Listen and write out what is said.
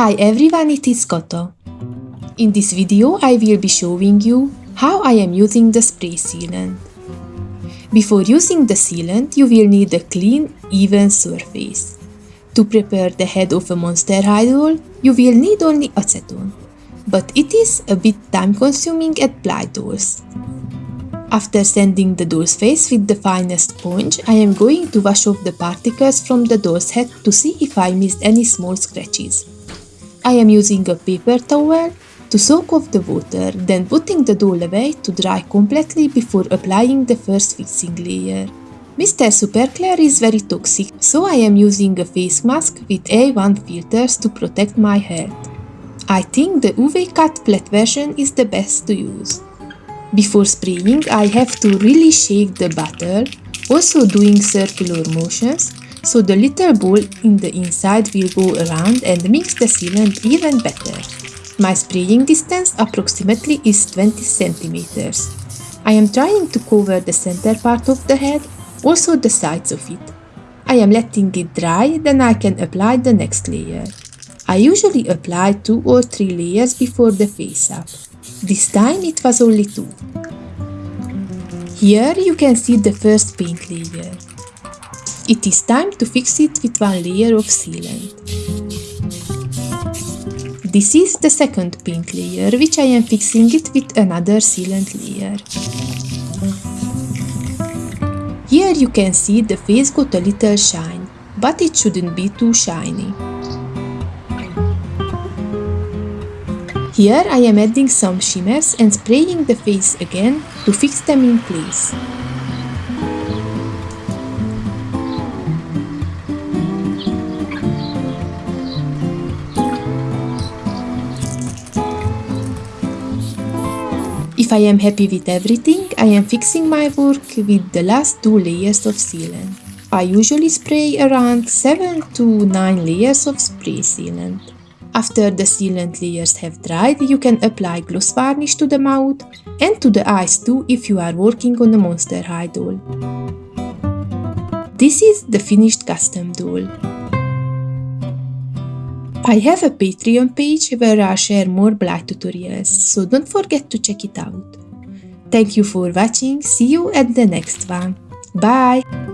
Hi everyone, it is Koto. In this video I will be showing you how I am using the spray sealant. Before using the sealant, you will need a clean, even surface. To prepare the head of a Monster High doll, you will need only acetone, but it is a bit time consuming at Blythe dolls. After sanding the doll's face with the finest sponge, I am going to wash off the particles from the doll's head to see if I missed any small scratches. I am using a paper towel to soak off the water, then putting the doll away to dry completely before applying the first fixing layer. Mr. Superclear is very toxic, so I am using a face mask with A1 filters to protect my head. I think the UV cut flat version is the best to use. Before spraying, I have to really shake the bottle, also doing circular motions, so the little ball in the inside will go around and mix the sealant even better. My spraying distance approximately is 20 centimeters. I am trying to cover the center part of the head, also the sides of it. I am letting it dry, then I can apply the next layer. I usually apply two or three layers before the face up. This time it was only two. Here you can see the first paint layer. It is time to fix it with one layer of sealant. This is the second paint layer, which I am fixing it with another sealant layer. Here you can see the face got a little shine, but it shouldn't be too shiny. Here I am adding some shimmers and spraying the face again to fix them in place. If I am happy with everything, I am fixing my work with the last two layers of sealant. I usually spray around 7 to 9 layers of spray sealant. After the sealant layers have dried, you can apply gloss varnish to the mouth and to the eyes too if you are working on a Monster High doll. This is the finished custom doll. I have a Patreon page where I share more Blythe tutorials, so don't forget to check it out. Thank you for watching, see you at the next one. Bye!